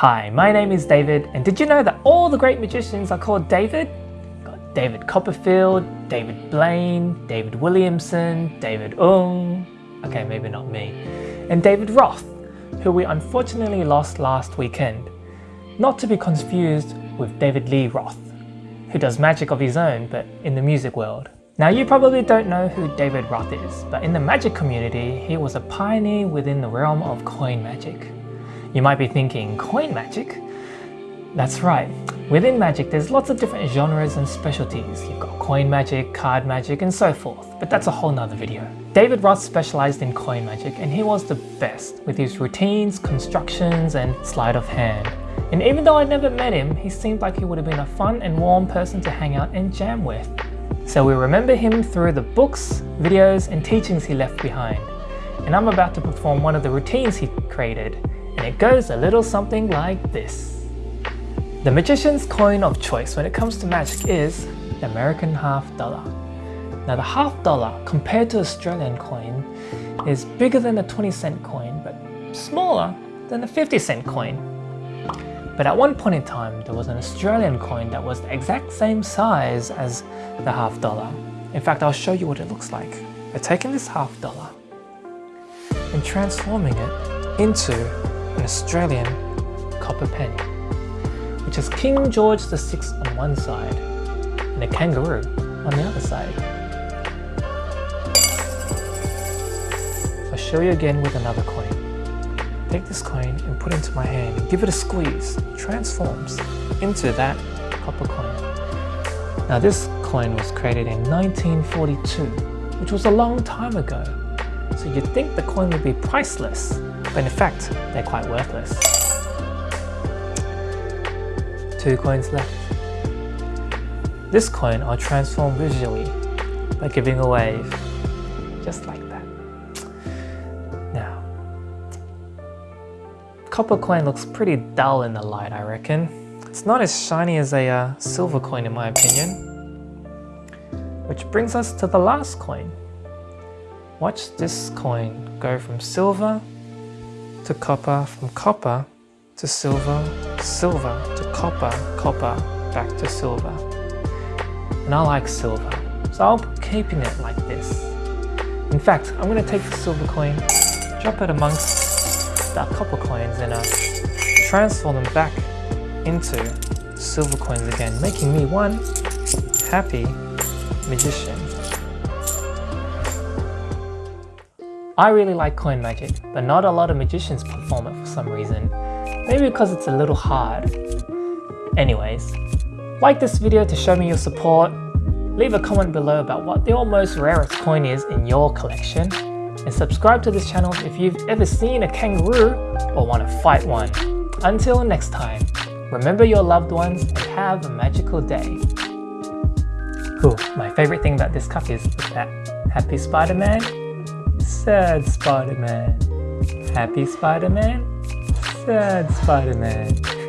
Hi, my name is David, and did you know that all the great magicians are called David? Got David Copperfield, David Blaine, David Williamson, David Ung, okay maybe not me, and David Roth, who we unfortunately lost last weekend. Not to be confused with David Lee Roth, who does magic of his own but in the music world. Now you probably don't know who David Roth is, but in the magic community, he was a pioneer within the realm of coin magic. You might be thinking, coin magic? That's right. Within magic, there's lots of different genres and specialties. You've got coin magic, card magic, and so forth, but that's a whole nother video. David Roth specialized in coin magic, and he was the best with his routines, constructions, and sleight of hand. And even though I never met him, he seemed like he would have been a fun and warm person to hang out and jam with. So we remember him through the books, videos, and teachings he left behind. And I'm about to perform one of the routines he created, and it goes a little something like this. The magician's coin of choice when it comes to magic is the American half dollar. Now the half dollar compared to Australian coin is bigger than the 20 cent coin but smaller than the 50 cent coin. But at one point in time, there was an Australian coin that was the exact same size as the half dollar. In fact, I'll show you what it looks like. By taking this half dollar and transforming it into an Australian copper penny, which has King George VI on one side and a kangaroo on the other side. I'll show you again with another coin. Take this coin and put it into my hand and give it a squeeze. Transforms into that copper coin. Now this coin was created in 1942, which was a long time ago. So you'd think the coin would be priceless, but in fact, they're quite worthless. Two coins left. This coin I'll transform visually by giving a wave, just like that. Now, copper coin looks pretty dull in the light, I reckon. It's not as shiny as a uh, silver coin in my opinion. Which brings us to the last coin. Watch this coin go from silver to copper, from copper to silver, silver to copper, copper, back to silver. And I like silver, so I'll be keeping it like this. In fact, I'm going to take the silver coin, drop it amongst the copper coins and uh, transform them back into silver coins again, making me one happy magician. I really like coin magic, but not a lot of magicians perform it for some reason. Maybe because it's a little hard. Anyways, like this video to show me your support, leave a comment below about what the almost rarest coin is in your collection, and subscribe to this channel if you've ever seen a kangaroo or want to fight one. Until next time, remember your loved ones and have a magical day. Ooh, my favorite thing about this cup is that Happy Spider-Man Sad Spider-Man. Happy Spider-Man? Sad Spider-Man.